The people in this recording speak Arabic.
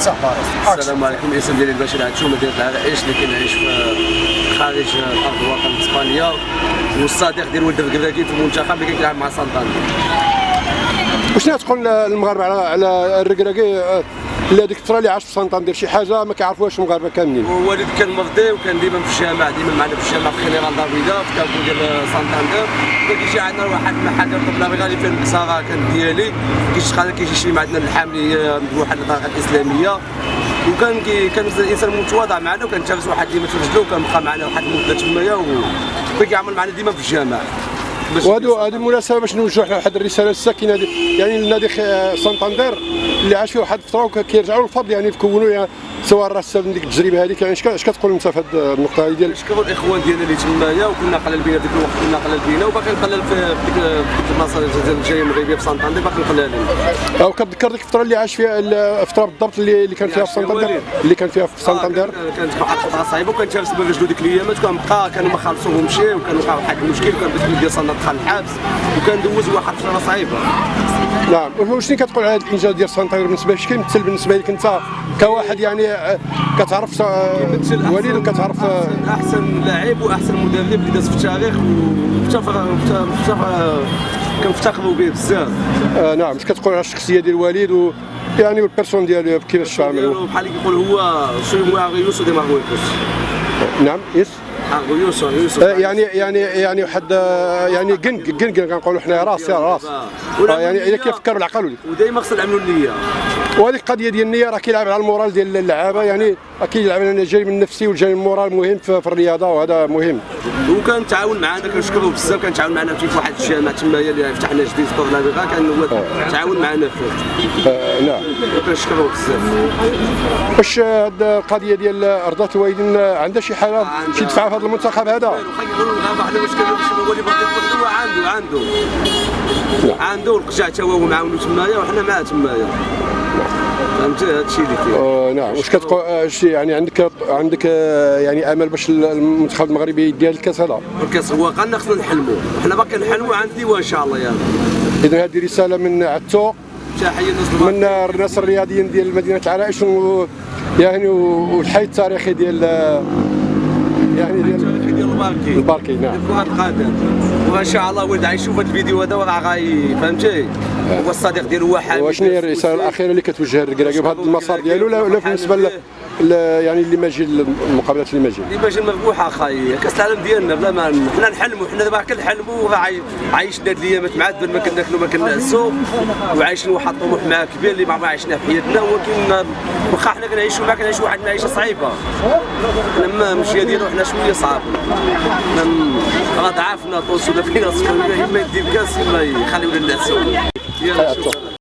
صح السلام عليكم. الاسم ديالي البشير عدشو مدينه العرائش اللي كنعيش في خارج ارض الوطن إسبانيا؟ والصديق ديال ولد الكراكي في المنتخب اللي كيلعب مع سانتاندر وشنو تقول المغاربه على على الركراكي اللي هذيك الفترة اللي عاش في سانتاندير شي حاجة ما كيعرفوهاش المغاربة كاملين. والوالد كان مرضي وكان ديما في الجامع ديما معنا في الجامع في General Dávila في كابو ديال سانتاندر كيجي عندنا واحد المحل ديال la calle فين المكساره كان ديالي. كيشتغل كيجي شي عندنا اللحام اللي مذبوحه للطريقه الإسلامية. وكان كان الانسان متواضع معنا وكان تجلس واحد ديما في رجلو وكان بقى معنا واحد المده تمايا وكان كيعمل معنا ديما في الجامع. وهادو هذه المناسبه باش نوجهوا حنا واحد الرسالة للساكنه دي- يعني لنادي سانتاندير اللي عاش فيه واحد الفترة وكيرجعوا للفضل يعني يكونوا يعني سواء الراس من ديك التجربة هذيك يعني اش اش كتقول انت في هذه النقطة هذه ديال نشكروا الإخوان ديالنا اللي تمايا وكنا قلال بينا ديك الوقت كنا قلال بينا وباقي نقلل في ديك البلاصه ديال الجايه المغربية في سانتاندير باقي نقلالين أو كتذكر ديك الفترة اللي عاش فيها الفترة بالضبط اللي اللي كان فيها في سانتاندير اللي كان فيها في سانتاندير آه، كانت واحد الفترة صعيبة وكان تجلس برجلو ديك الايامات وكان بقى كانوا ما خلصوه وكان وقع واحد المشكل وكان ديال سانتاندير دخل الحبس وكان دوز واحد الفترة صعيبه نعم. وشنو كتقول على هذا الإنجاز ديال سانتاندير بالنسبة لك كيمثل بالنسبة لك أنت كواحد يعني آه، كتعرف آه، أحسن- وليد وكتعرف آه، احسن أحسن لاعب وأحسن مدرب اللي داز في التاريخ ومفتخر كنفتخروا به بزاف. آه نعم. اش كتقول على الشخصية ديال الوالد و يعني والبيرسون ديالو كيفاش تعامل بحال كيقول هو سوي مو اغيوس دي مارغويكوس نعم. يس. يعني يعني يعني واحد آه، يعني قنق قنق كنقولوا حنا راس يا راس. آه، يعني إذا كيفكروا العقل؟ ودائما خصنا نعملوا النية. وهذيك القضية ديال النية راه كيلعب على المورال ديال اللعابة يعني كيلعب على الجانب النفسي والجانب المورال مهم في في الرياضة وهذا مهم. وكان تعاون معنا كنشكروه بزاف كان تعاون معنا في واحد الجامع تمايا اللي فتحنا جديد في طورلافيغا كان هو تعاون معنا فيه. آه نعم. وكنشكروه بزاف. واش هاد القضية ديال ارضات الوالدين عندها شي حاجة؟ شي دفعة في هذا؟ المنتخب هذا يقولوا الغابه حنا واش كانوا باش هو اللي بغى هو عنده عنده. عنده والقجع تا هو معاونو تمايا وحنا معاه تمايا. فهمتي هذا الشيء اللي كاين. آه نعم. واش كتقول آه، يعني عندك عندك آه، يعني آمل باش المنتخب المغربي يدير الكاس هذا؟ الكاس هو قالنا خصنا نحلموا حنا باقي نحلموا عندي وان شاء الله يعني اذا هذه رسالة من عتو تحيه من الناس الرياضيين ديال مدينة العرائش و يعني والحي التاريخي ديال آه، يعني الباركي الباركي نعم. كرة القدم وان شاء الله ولد غيشوف هذا الفيديو هذا وراه غاي فهمتي؟ هو الصديق ديالو هو حامد وشنو هي الرسالة الأخيرة اللي كتوجه للكراكي بهذا المسار ديالو؟ ولا بالنسبة يعني اللي ما جي المقابلات اللي ما جي اللي المذبوحه أخاي كاس العالم ديالنا بلا ما حنا نحلموا حنا دابا كنحلموا عايشنا هاد الايامات معذب ما كناكلوا ما كنعسوا وعايشين واحد الطموح معاه كبير اللي ما عشنا في حياتنا ولكن واخا حنا كنعيشوا ما كنعيشوا واحد المعيشه صعيبة. حنا المشيه ديالو حنا شوية م- راه ضعفنا طوس ولا فينا اما يدي بكاس اما يخليونا نعسوا يلا